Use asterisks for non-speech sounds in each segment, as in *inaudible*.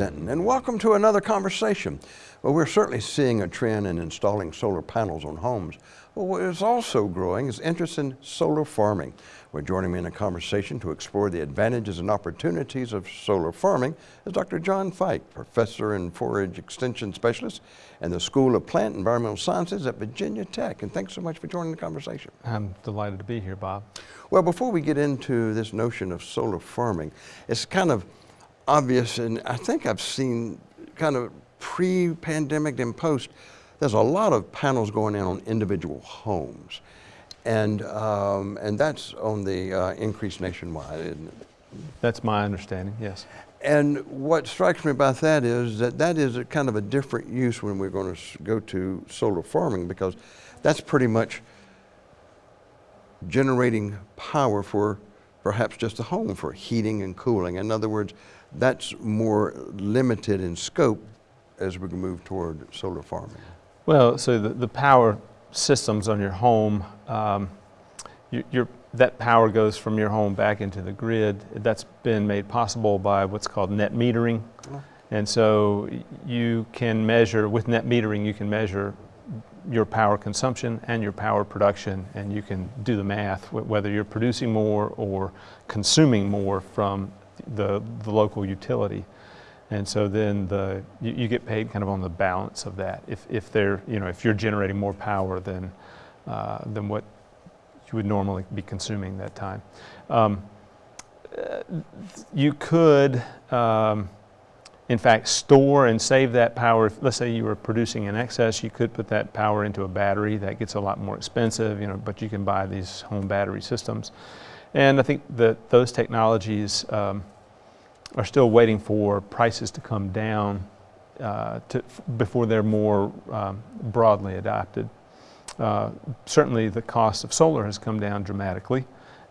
Denton, and welcome to another conversation. Well, we're certainly seeing a trend in installing solar panels on homes. But what is also growing is interest in solar farming. We're joining me in a conversation to explore the advantages and opportunities of solar farming is Dr. John Fike, Professor and Forage Extension Specialist in the School of Plant Environmental Sciences at Virginia Tech. And thanks so much for joining the conversation. I'm delighted to be here, Bob. Well, before we get into this notion of solar farming, it's kind of obvious, and I think I've seen kind of pre-pandemic and post, there's a lot of panels going in on individual homes. And, um, and that's on the uh, increase nationwide, isn't it? That's my understanding, yes. And what strikes me about that is that that is a kind of a different use when we're going to go to solar farming because that's pretty much generating power for perhaps just a home for heating and cooling. In other words, that's more limited in scope as we move toward solar farming. Well, so the, the power systems on your home, um, you, your, that power goes from your home back into the grid. That's been made possible by what's called net metering. Oh. And so you can measure, with net metering, you can measure your power consumption and your power production, and you can do the math, whether you're producing more or consuming more from the, the local utility. And so then the, you, you, get paid kind of on the balance of that. If, if they're, you know, if you're generating more power than, uh, than what you would normally be consuming that time. Um, you could, um, in fact, store and save that power. Let's say you were producing in excess, you could put that power into a battery. That gets a lot more expensive, you know, but you can buy these home battery systems. And I think that those technologies um, are still waiting for prices to come down uh, to, before they're more um, broadly adopted. Uh, certainly the cost of solar has come down dramatically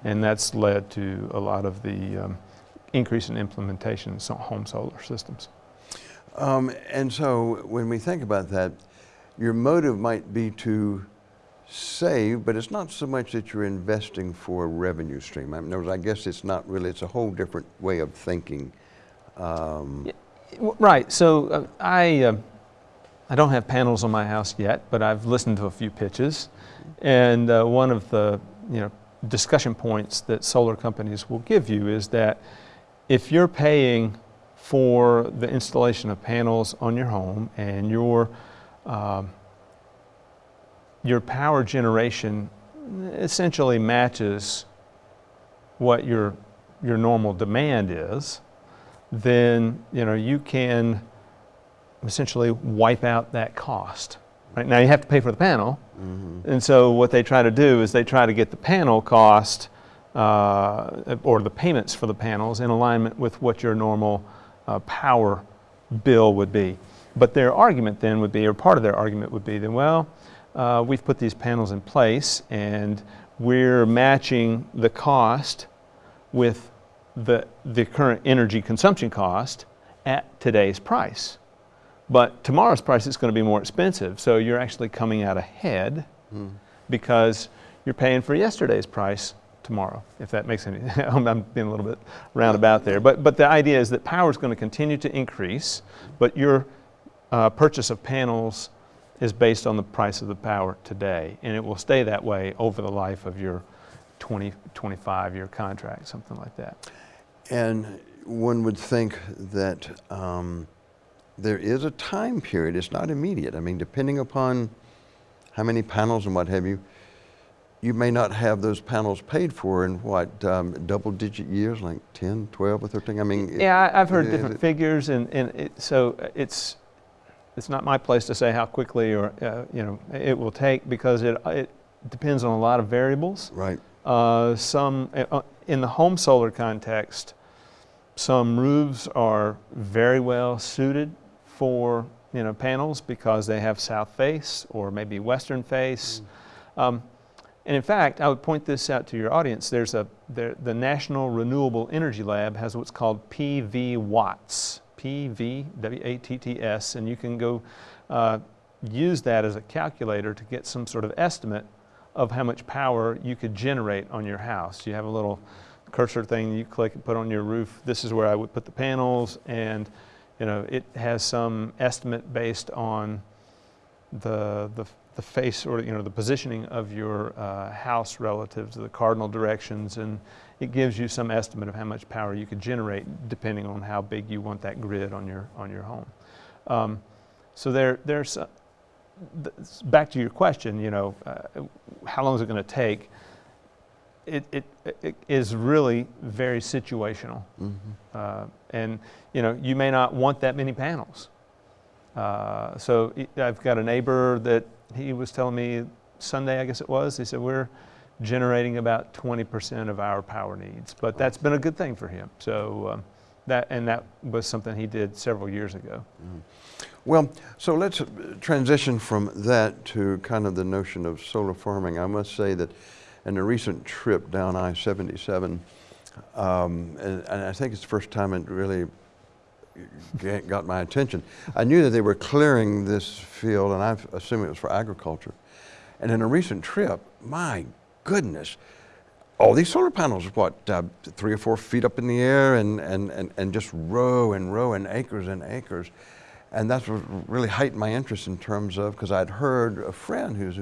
and that's led to a lot of the um, increase in implementation of home solar systems. Um, and so when we think about that, your motive might be to save, but it's not so much that you're investing for a revenue stream. I, mean, I guess it's not really, it's a whole different way of thinking. Um, right, so uh, I, uh, I don't have panels on my house yet, but I've listened to a few pitches. And uh, one of the you know, discussion points that solar companies will give you is that if you're paying for the installation of panels on your home and your um, your power generation essentially matches what your, your normal demand is, then you, know, you can essentially wipe out that cost. Right? Now you have to pay for the panel, mm -hmm. and so what they try to do is they try to get the panel cost uh, or the payments for the panels in alignment with what your normal uh, power bill would be. But their argument then would be, or part of their argument would be, then well, uh, we've put these panels in place and we're matching the cost with the, the current energy consumption cost at today's price. But tomorrow's price is going to be more expensive, so you're actually coming out ahead mm. because you're paying for yesterday's price tomorrow, if that makes any *laughs* I'm being a little bit roundabout there. But, but the idea is that power is going to continue to increase, but your uh, purchase of panels is based on the price of the power today. And it will stay that way over the life of your 20, 25 year contract, something like that. And one would think that um, there is a time period, it's not immediate. I mean, depending upon how many panels and what have you, you may not have those panels paid for in what, um, double digit years, like 10, 12 or 13? I mean, yeah, I've heard different figures and, and it, so it's, it's not my place to say how quickly or uh, you know it will take because it it depends on a lot of variables. Right. Uh, some uh, in the home solar context, some roofs are very well suited for you know panels because they have south face or maybe western face. Mm. Um, and in fact, I would point this out to your audience. There's a there, the National Renewable Energy Lab has what's called PV Watts. P-V-W-A-T-T-S, and you can go uh, use that as a calculator to get some sort of estimate of how much power you could generate on your house. You have a little cursor thing you click and put on your roof. This is where I would put the panels, and you know it has some estimate based on the the, the face or you know the positioning of your uh, house relative to the cardinal directions, and it gives you some estimate of how much power you could generate depending on how big you want that grid on your on your home. Um, so there there's uh, th- back to your question. You know, uh, how long is it going to take? It, it, it is really very situational. Mhm. Uh, and you know, you may not want that many panels. Uh, so I've got a neighbor that he was telling me Sunday, I guess it was. He said we're generating about 20% of our power needs, but that's been a good thing for him. So um, that and that was something he did several years ago. Well, so let's transition from that to kind of the notion of solar farming. I must say that in a recent trip down I-77, um, and, and I think it's the first time it really got my attention. I knew that they were clearing this field, and I assume it was for agriculture. And in a recent trip, my goodness, all these solar panels, what, uh, three or four feet up in the air, and, and, and, and just row and row and acres and acres. And that's what really heightened my interest in terms of, because I'd heard a friend who's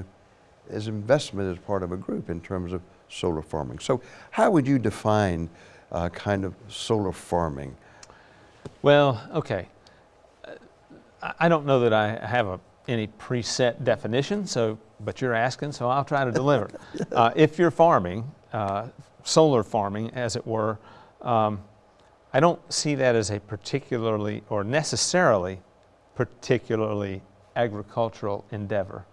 his investment is part of a group in terms of solar farming. So, how would you define uh, kind of solar farming? Well, okay. Uh, I- I don't know that I have a, any preset definition, so, but you're asking, so I'll try to deliver. *laughs* Uh, if you're farming, uh, solar farming, as it were, um, I don't see that as a particularly or necessarily particularly agricultural endeavor.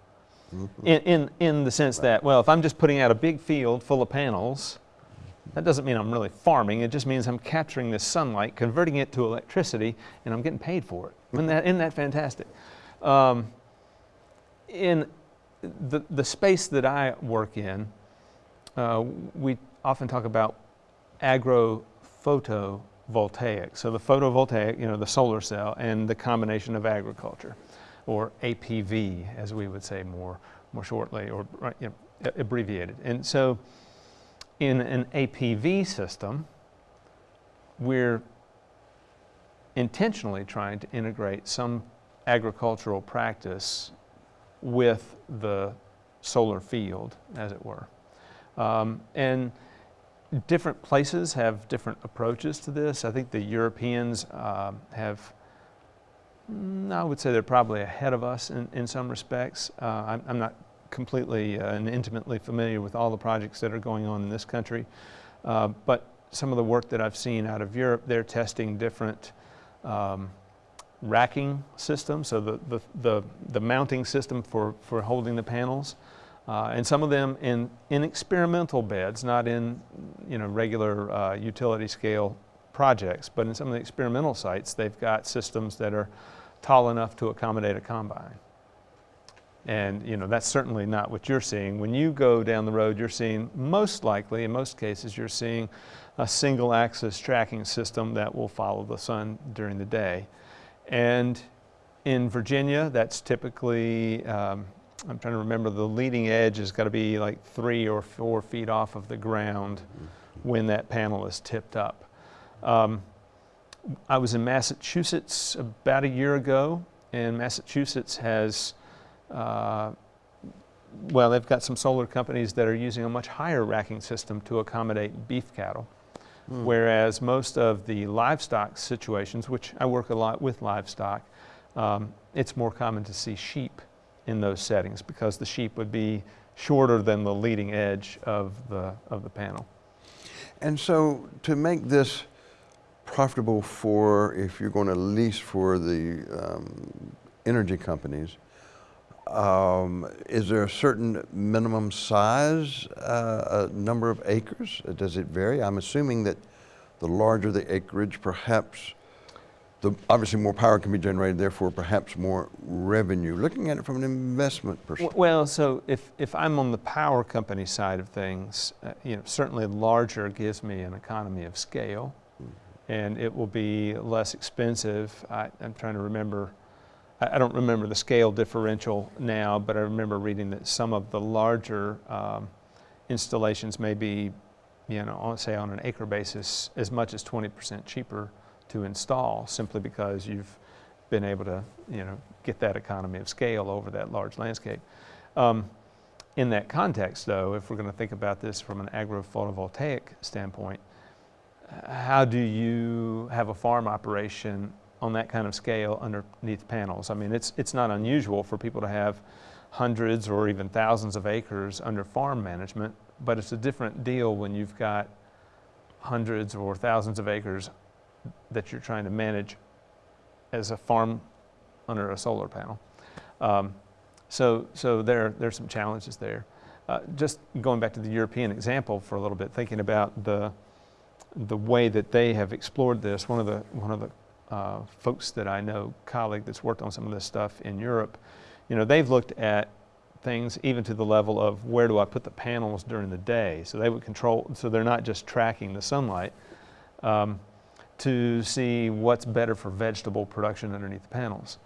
In, in, in the sense that, well, if I'm just putting out a big field full of panels, that doesn't mean I'm really farming. It just means I'm capturing this sunlight, converting it to electricity, and I'm getting paid for it. Isn't that, isn't that fantastic? Um, in the, the space that I work in, uh, we often talk about agrophotovoltaic. So the photovoltaic, you know, the solar cell, and the combination of agriculture, or APV, as we would say more, more shortly, or you know, abbreviated. And so in an APV system, we're intentionally trying to integrate some agricultural practice with the solar field, as it were. Um, and different places have different approaches to this. I think the Europeans um have, mm, I would say they're probably ahead of us in, in some respects. Uh, I'm, I'm not completely uh, and intimately familiar with all the projects that are going on in this country, uh, but some of the work that I've seen out of Europe, they're testing different um, racking systems, so the, the, the, the mounting system for, for holding the panels. Uh, and some of them in, in experimental beds, not in you know, regular uh, utility scale projects, but in some of the experimental sites, they've got systems that are tall enough to accommodate a combine. And you know, that's certainly not what you're seeing. When you go down the road, you're seeing, most likely, in most cases, you're seeing a single axis tracking system that will follow the sun during the day. And in Virginia, that's typically, um, I'm trying to remember, the leading edge has got to be like three or four feet off of the ground when that panel is tipped up. Um, I was in Massachusetts about a year ago, and Massachusetts has, uh, well, they've got some solar companies that are using a much higher racking system to accommodate beef cattle. Whereas most of the livestock situations, which I work a lot with livestock, um, it's more common to see sheep in those settings because the sheep would be shorter than the leading edge of the, of the panel. And so, to make this profitable for if you're going to lease for the um, energy companies, um, is there a certain minimum size, uh, a number of acres? Does it vary? I'm assuming that the larger the acreage, perhaps the obviously more power can be generated, therefore perhaps more revenue. Looking at it from an investment perspective. Well, so if, if I'm on the power company side of things, uh, you know, certainly larger gives me an economy of scale, and it will be less expensive. I, I'm trying to remember, I, don't remember the scale differential now, but I remember reading that some of the larger um, installations may be you know, on, say on an acre basis, as much as 20% cheaper to install simply because you've been able to, you know, get that economy of scale over that large landscape. Um, in that context, though, if we're going to think about this from an agro-photovoltaic standpoint, how do you have a farm operation on that kind of scale underneath panels? I mean, it's, it's not unusual for people to have hundreds or even thousands of acres under farm management, but it's a different deal when you've got hundreds or thousands of acres that you're trying to manage as a farm under a solar panel. Um, so, so there, there's some challenges there. Uh, just going back to the European example for a little bit, thinking about the, the way that they have explored this, one of the, one of the uh, folks that I know, colleague that's worked on some of this stuff in Europe, you know, they've looked at things even to the level of where do I put the panels during the day. So they would control, so they're not just tracking the sunlight um, to see what's better for vegetable production underneath the panels.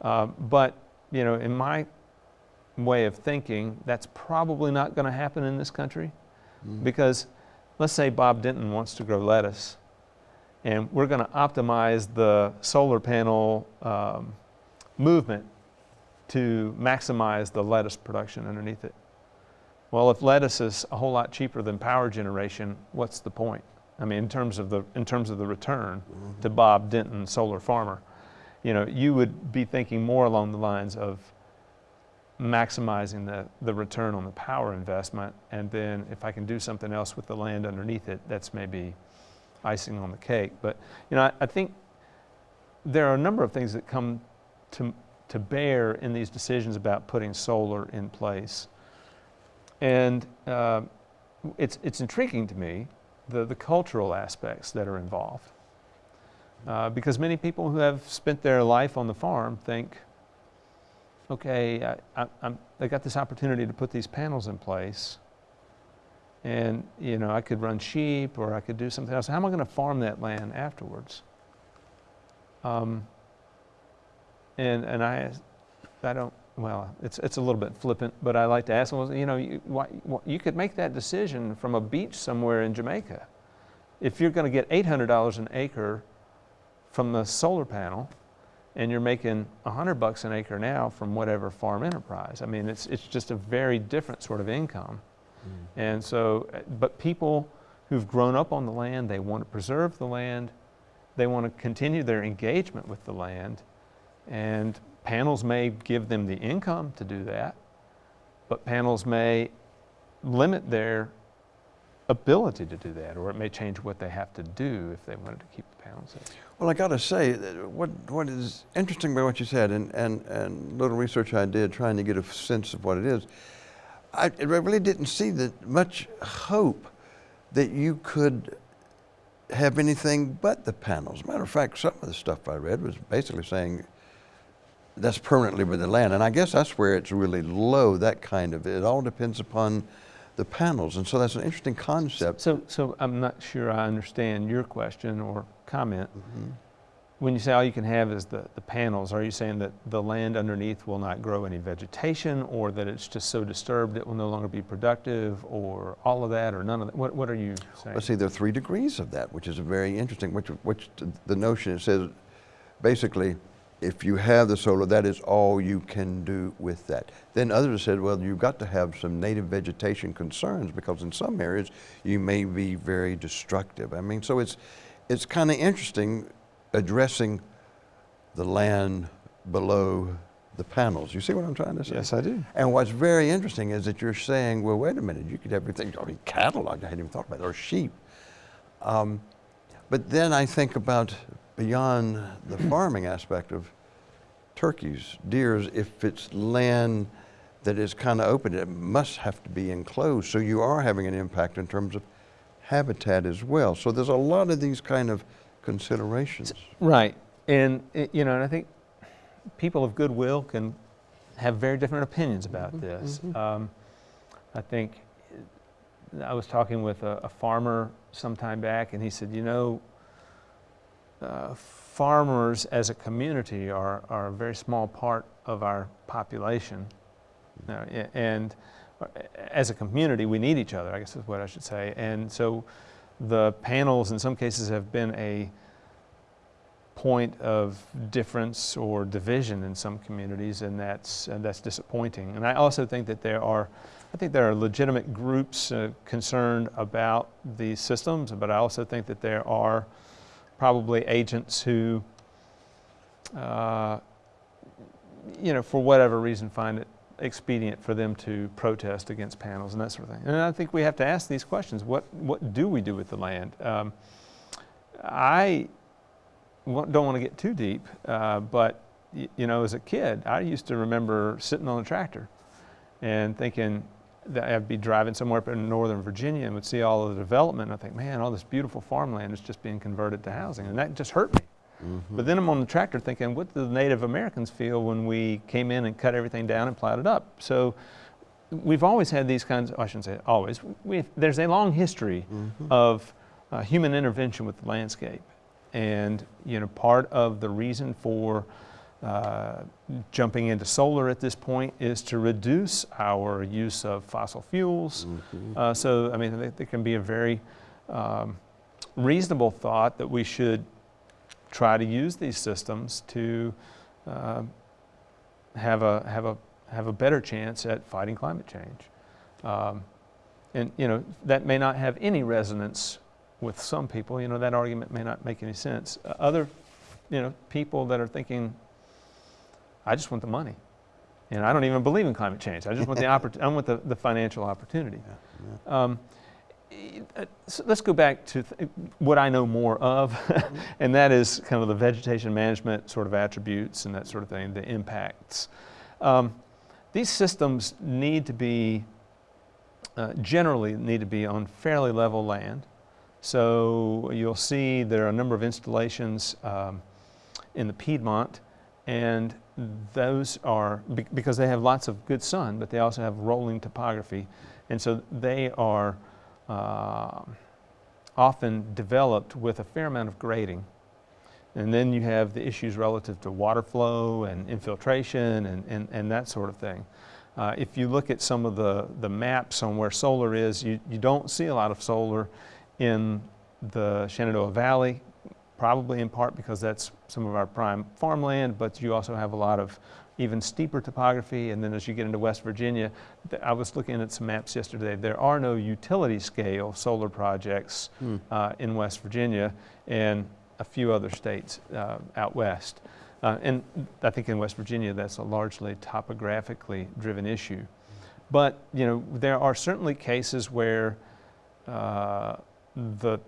Uh, but, you know, in my way of thinking, that's probably not going to happen in this country Mm. because let's say Bob Denton wants to grow lettuce and we're going to optimize the solar panel um, movement to maximize the lettuce production underneath it. Well, if lettuce is a whole lot cheaper than power generation, what's the point? I mean, in terms of the, in terms of the return to Bob Denton, solar farmer, you know, you would be thinking more along the lines of maximizing the, the return on the power investment. And then if I can do something else with the land underneath it, that's maybe icing on the cake. But, you know, I, I think there are a number of things that come to, to bear in these decisions about putting solar in place. And uh, it's, it's intriguing to me, the, the cultural aspects that are involved. Uh, because many people who have spent their life on the farm think, okay, I, I, I got this opportunity to put these panels in place, and you know I could run sheep or I could do something else. How am I going to farm that land afterwards? Um, and and I, I don't. Well, it's it's a little bit flippant, but I like to ask them. You know, you, why, you could make that decision from a beach somewhere in Jamaica. If you're going to get $800 an acre from the solar panel, and you're making 100 bucks an acre now from whatever farm enterprise. I mean, it's, it's just a very different sort of income. And so, uh, but people who've grown up on the land, they want to preserve the land, they want to continue their engagement with the land, and panels may give them the income to do that, but panels may limit their ability to do that, or it may change what they have to do if they wanted to keep the panels in. Well, I got to say, what, what is interesting about what you said, and, and, and little research I did trying to get a sense of what it is, I I really didn't see that much hope that you could have anything but the panels. Matter of fact, some of the stuff I read was basically saying that's permanently with the land, and I guess that's where it's really low. That kind of it all depends upon the panels, and so that's an interesting concept. So, so I'm not sure I understand your question or comment. Mhm. When you say all you can have is the, the panels, are you saying that the land underneath will not grow any vegetation or that it's just so disturbed it will no longer be productive or all of that or none of that? What, what are you saying? Let's see, there are three degrees of that, which is very interesting. Which, which the notion it says, basically, if you have the solar, that is all you can do with that. Then others said, well, you've got to have some native vegetation concerns because in some areas you may be very destructive. I mean, so it's it's kind of interesting addressing the land below the panels. You see what I'm trying to say? yes, I do. And what's very interesting is that you're saying, well, wait a minute, you could have everything, I mean, cattle, I hadn't even thought about it, or sheep. Um, but then I think about beyond the *clears throat* farming aspect of turkeys, deers, if it's land that is kind of open, it must have to be enclosed. So you are having an impact in terms of habitat as well. So there's a lot of these kind of considerations. Right. And, eh, you know, and I think people of goodwill can have very different opinions about Mhm, this. mhm. Um, I think eh, I was talking with a, a farmer some time back, and he said, you know, uh, farmers as a community are, are a very small part of our population. Now, a- and uh, as a community, we need each other, I guess is what I should say. And so the panels in some cases have been a point of difference or division in some communities, and that's, and that's disappointing. And I also think that there are, I think there are legitimate groups uh, concerned about these systems, but I also think that there are probably agents who, uh, you know, for whatever reason, find it expedient for them to protest against panels and that sort of thing. And I think we have to ask these questions. What, what do we do with the land? Um, I don't want to get too deep, uh, but you know, as a kid, I used to remember sitting on a tractor and thinking that I'd be driving somewhere up in northern Virginia and would see all of the development. And I think, man, all this beautiful farmland is just being converted to housing, and that just hurt me. But then I'm on the tractor thinking, what do the Native Americans feel when we came in and cut everything down and plowed it up? So we've always had these kinds, I shouldn't say always, we there's a long history of uh, human intervention with the landscape. And, you know, part of the reason for uh, jumping into solar at this point is to reduce our use of fossil fuels. Uh, so, I mean, it, it can be a very um, reasonable thought that we should try to use these systems to uh, have a have a have a better chance at fighting climate change. Um, and you know that may not have any resonance with some people. You know that argument may not make any sense. Uh, other, you know, people that are thinking, I just want the money, and I don't even believe in climate change. I just want the *laughs* oppor- I want the, the financial opportunity. Um, e- uh, so let's go back to what I know more of, *laughs* and that is kind of the vegetation management sort of attributes and that sort of thing, the impacts. Um, these systems need to be, uh, generally need to be on fairly level land. So you'll see there are a number of installations um, in the Piedmont, and those are be- because they have lots of good sun, but they also have rolling topography, and so they are uh, often developed with a fair amount of grading. And then you have the issues relative to water flow and infiltration and, and, and that sort of thing. Uh, if you look at some of the, the maps on where solar is, you, you don't see a lot of solar in the Shenandoah Valley, probably in part because that's some of our prime farmland, but you also have a lot of even steeper topography. And then as you get into West Virginia, I was looking at some maps yesterday. There are no utility scale solar projects uh, in West Virginia and a few other states uh, out west. Uh, and I think in West Virginia, that's a largely topographically driven issue. But you know, there are certainly cases where uh, the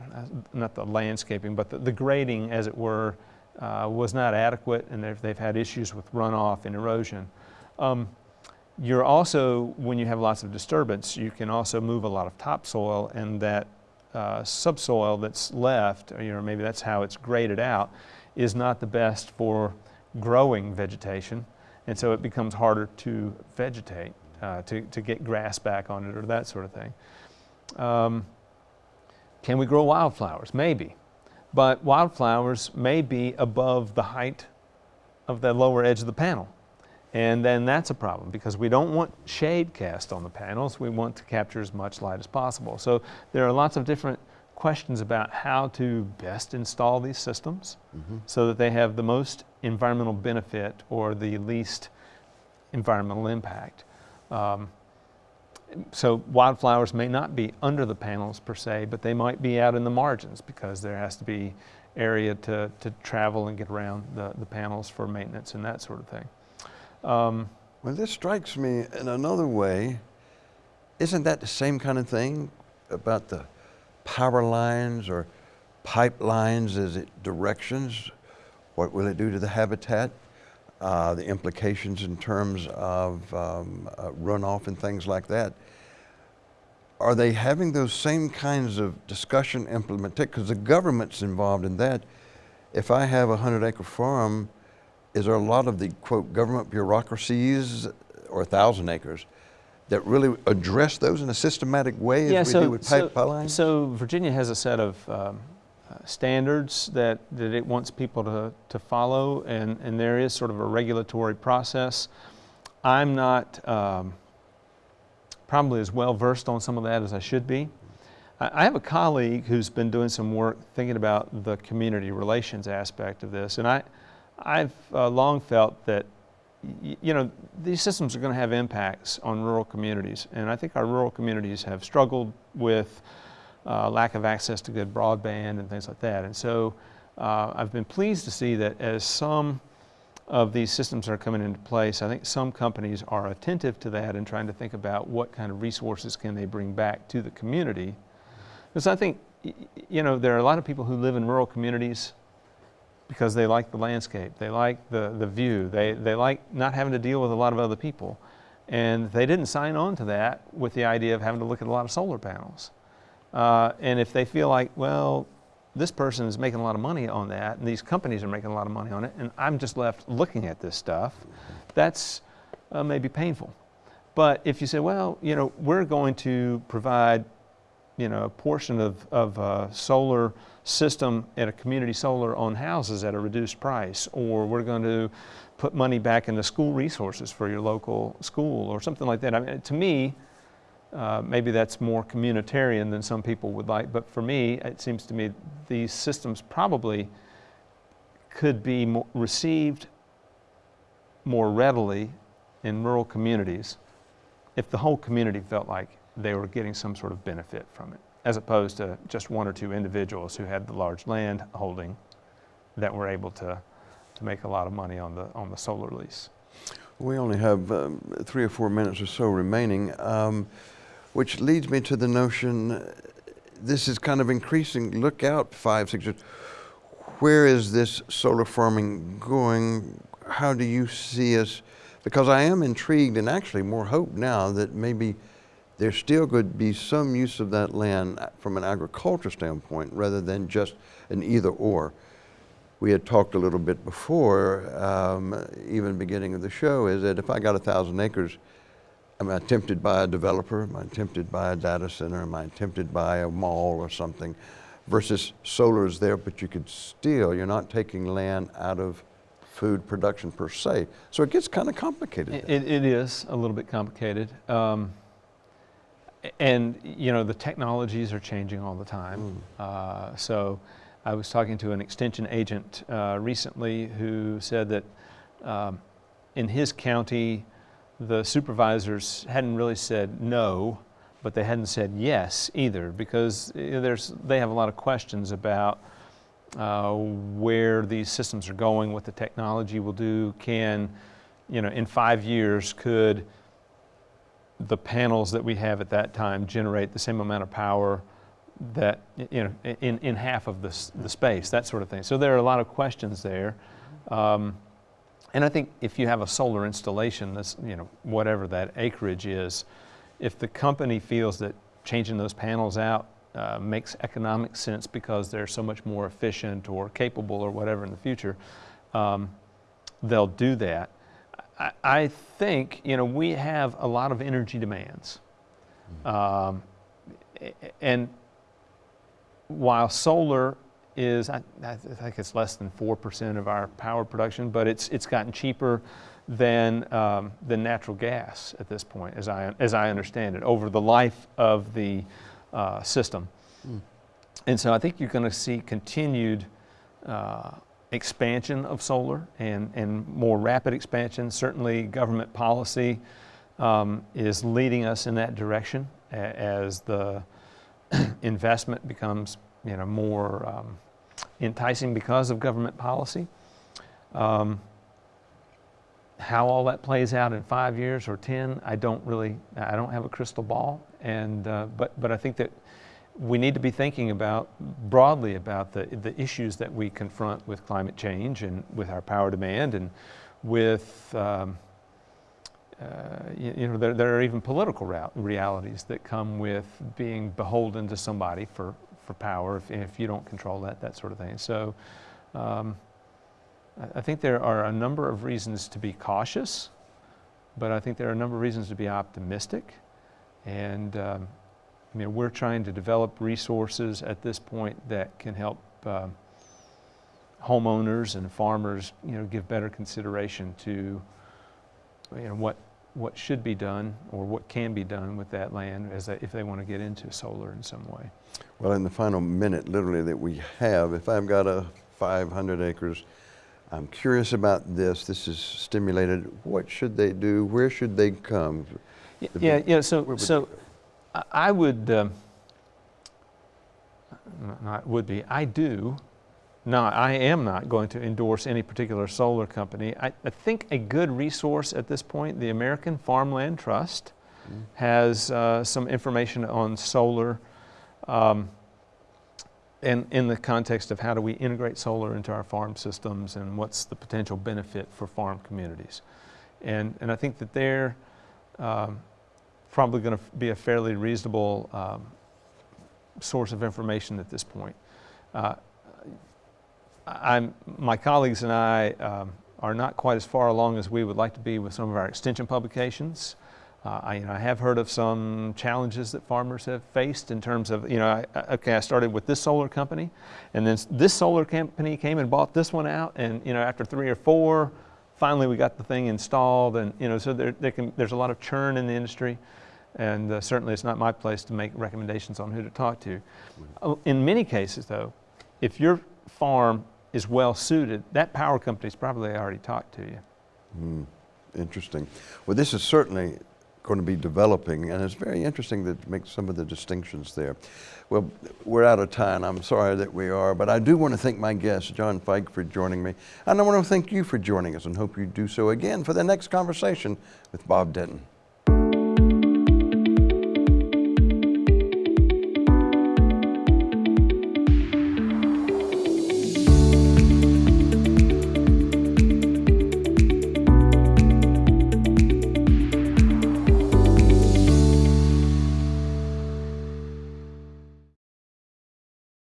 uh, not the landscaping, but the, the grading, as it were, uh, was not adequate, and they've, they've had issues with runoff and erosion. Um, you're also, when you have lots of disturbance, you can also move a lot of topsoil, and that uh, subsoil that's left, or, you know, maybe that's how it's graded out, is not the best for growing vegetation, and so it becomes harder to vegetate, uh, to, to get grass back on it, or that sort of thing. Um, can we grow wildflowers? Maybe. But wildflowers may be above the height of the lower edge of the panel. And then that's a problem because we don't want shade cast on the panels. We want to capture as much light as possible. So there are lots of different questions about how to best install these systems so that they have the most environmental benefit or the least environmental impact. Um, so wildflowers may not be under the panels per se, but they might be out in the margins because there has to be area to, to travel and get around the, the panels for maintenance and that sort of thing. Um, Well, this strikes me in another way. Isn't that the same kind of thing about the power lines or pipelines as it directions? What will it do to the habitat? Uh, the implications in terms of um, uh, runoff and things like that. Are they having those same kinds of discussion implemented? Because the government's involved in that. If I have a 100 acre farm, is there a lot of the quote government bureaucracies or a thousand acres that really address those in a systematic way as yeah, we so, do with so, pipelines? so Virginia has a set of um, standards that, that it wants people to, to follow, and, and there is sort of a regulatory process. I'm not um, probably as well versed on some of that as I should be. I I have a colleague who's been doing some work thinking about the community relations aspect of this, and I, I've uh, long felt that you know these systems are going to have impacts on rural communities, and I think our rural communities have struggled with uh, lack of access to good broadband and things like that, and so uh, I've been pleased to see that as some of these systems are coming into place, I think some companies are attentive to that and trying to think about what kind of resources can they bring back to the community. Because I think, you know, there are a lot of people who live in rural communities because they like the landscape, they like the, the view, they, they like not having to deal with a lot of other people. And they didn't sign on to that with the idea of having to look at a lot of solar panels. Uh, and if they feel like, well, this person is making a lot of money on that, and these companies are making a lot of money on it, and I'm just left looking at this stuff, that's uh, maybe painful. But if you say, well, you know, we're going to provide, you know, a portion of, of a solar system at a community solar on houses at a reduced price, or we're going to put money back into school resources for your local school, or something like that. I mean, to me, uh, maybe that's more communitarian than some people would like, but for me, it seems to me these systems probably could be mo- received more readily in rural communities if the whole community felt like they were getting some sort of benefit from it, as opposed to just one or two individuals who had the large land holding that were able to, to make a lot of money on the, on the solar lease. We only have um, three or four minutes or so remaining, um, which leads me to the notion this is kind of increasing. Look out five, six years. Where is this solar farming going? How do you see us? Because I am intrigued and actually more hope now that maybe there still could be some use of that land from an agriculture standpoint rather than just an either or we had talked a little bit before, um, even beginning of the show, is that if I got a thousand acres, am I tempted by a developer? Am I tempted by a data center? Am I tempted by a mall or something? Versus solar is there, but you could still, you're not taking land out of food production per se. So it gets kind of complicated. It, it it is a little bit complicated. Um, and, you know, the technologies are changing all the time. Uh, so I was talking to an extension agent uh, recently who said that um, in his county, the supervisors hadn't really said no, but they hadn't said yes either because there's, they have a lot of questions about uh, where these systems are going, what the technology will do. Can, you know, in five years, could the panels that we have at that time generate the same amount of power that, you know, in, in half of the, the space, that sort of thing. So there are a lot of questions there. Um, and I think if you have a solar installation, that's, you know, whatever that acreage is, if the company feels that changing those panels out uh, makes economic sense because they're so much more efficient or capable or whatever in the future, um, they'll do that. I, I think, you know, we have a lot of energy demands. Um, and while solar is, I, I think it's less than 4% of our power production, but it's, it's gotten cheaper than, um, than natural gas at this point, as I, as I understand it, over the life of the uh, system. And so I think you're going to see continued uh, expansion of solar and, and more rapid expansion. Certainly, government policy um, is leading us in that direction as the *clears throat* investment becomes you know, more um, enticing because of government policy. Um, how all that plays out in five years or 10, I don't really, I don't have a crystal ball. And, uh, but, but I think that we need to be thinking about, broadly about the, the issues that we confront with climate change and with our power demand and with, um, uh, you, you know, there, there are even political rea- realities that come with being beholden to somebody for, for power if, if you don't control that, that sort of thing. So um, I, I think there are a number of reasons to be cautious, but I think there are a number of reasons to be optimistic. And um, I mean, we're trying to develop resources at this point that can help um, homeowners and farmers, you know, give better consideration to, you know, what what should be done or what can be done with that land as they, if they want to get into solar in some way. Well, in the final minute, literally, that we have, if I've got a 500 acres, I'm curious about this. This is stimulated. What should they do? Where should they come? Y- The Yeah, yeah, so, so? I- would, um, not would be, I do, not, I am not going to endorse any particular solar company. I, I think a good resource at this point, the American Farmland Trust, Mm. has uh, some information on solar um, in, in the context of how do we integrate solar into our farm systems and what's the potential benefit for farm communities. And, and I think that they're um, probably going to be a fairly reasonable um, source of information at this point. Uh, I'm, my colleagues and I um, are not quite as far along as we would like to be with some of our extension publications. Uh, I, you know, I have heard of some challenges that farmers have faced in terms of, you know, I, okay, I started with this solar company, and then this solar company came and bought this one out, and you know, after three or four, finally we got the thing installed, and you know, so there, there can, there's a lot of churn in the industry, and uh, certainly it's not my place to make recommendations on who to talk to. Uh, In many cases, though, if your farm is well suited, that power company's probably already talked to you. Hmm, Interesting. Well, this is certainly going to be developing, and it's very interesting to make some of the distinctions there. Well, we're out of time. I'm sorry that we are, but I do want to thank my guest, John Fike, for joining me. And I want to thank you for joining us and hope you do so again for the next conversation with Bob Denton.